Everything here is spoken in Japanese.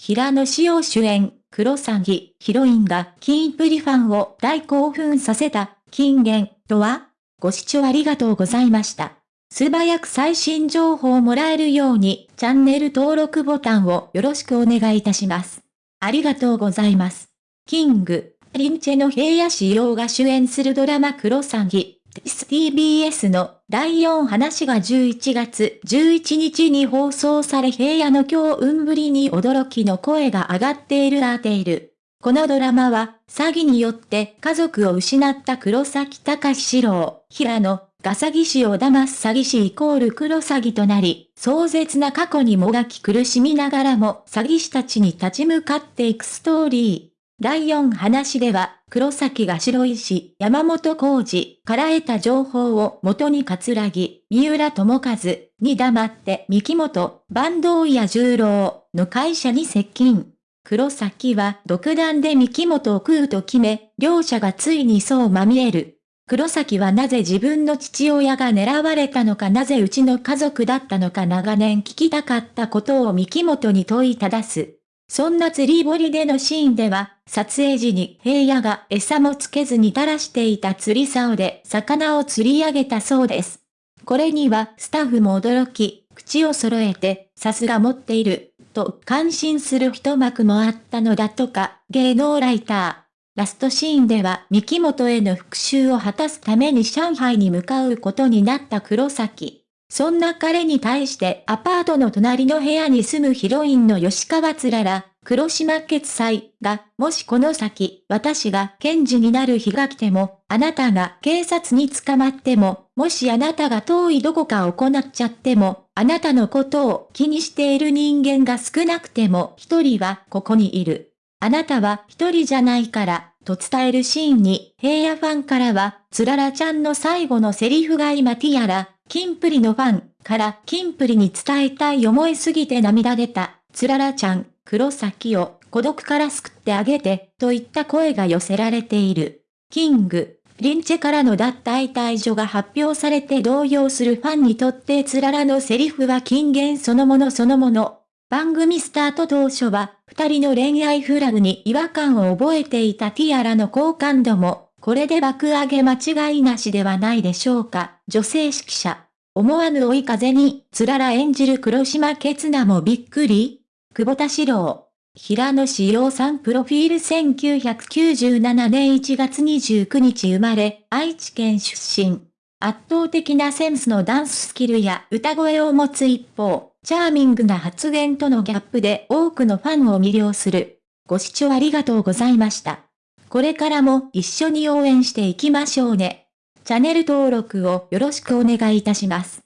平野紫耀主演、クロサギ、ヒロインがキンプリファンを大興奮させた、金言とはご視聴ありがとうございました。素早く最新情報をもらえるように、チャンネル登録ボタンをよろしくお願いいたします。ありがとうございます。キング、リンチェの平野仕様が主演するドラマクロサギ、TBS の第4話が11月11日に放送され平野の今日運ぶりに驚きの声が上がっているアーテイル。このドラマは、詐欺によって家族を失った黒崎隆史郎、平野、が詐欺師を騙す詐欺師イコール黒詐欺となり、壮絶な過去にもがき苦しみながらも詐欺師たちに立ち向かっていくストーリー。第4話では、黒崎が白石、山本浩二から得た情報を元に桂木、三浦智和に黙って三木本、坂東や十郎の会社に接近。黒崎は独断で三木本を食うと決め、両者がついにそうまみえる。黒崎はなぜ自分の父親が狙われたのかなぜうちの家族だったのか長年聞きたかったことを三木本に問いただす。そんな釣り堀でのシーンでは、撮影時に平野が餌もつけずに垂らしていた釣り竿で魚を釣り上げたそうです。これにはスタッフも驚き、口を揃えて、さすが持っている、と感心する一幕もあったのだとか、芸能ライター。ラストシーンでは三木本への復讐を果たすために上海に向かうことになった黒崎。そんな彼に対してアパートの隣の部屋に住むヒロインの吉川つらら、黒島決済が、もしこの先、私が検事になる日が来ても、あなたが警察に捕まっても、もしあなたが遠いどこか行っちゃっても、あなたのことを気にしている人間が少なくても一人はここにいる。あなたは一人じゃないから、と伝えるシーンに、平野ファンからは、つららちゃんの最後のセリフが今ティアラ、キンプリのファンからキンプリに伝えたい思いすぎて涙出た、つららちゃん。黒崎を孤独から救ってあげて、といった声が寄せられている。キング、リンチェからの脱退退場が発表されて動揺するファンにとってつららのセリフは金言そのものそのもの。番組スタート当初は、二人の恋愛フラグに違和感を覚えていたティアラの好感度も、これで爆上げ間違いなしではないでしょうか。女性指揮者。思わぬ追い風に、つらら演じる黒島ケツナもびっくり久保田史郎。平野志陽さんプロフィール1997年1月29日生まれ、愛知県出身。圧倒的なセンスのダンススキルや歌声を持つ一方、チャーミングな発言とのギャップで多くのファンを魅了する。ご視聴ありがとうございました。これからも一緒に応援していきましょうね。チャンネル登録をよろしくお願いいたします。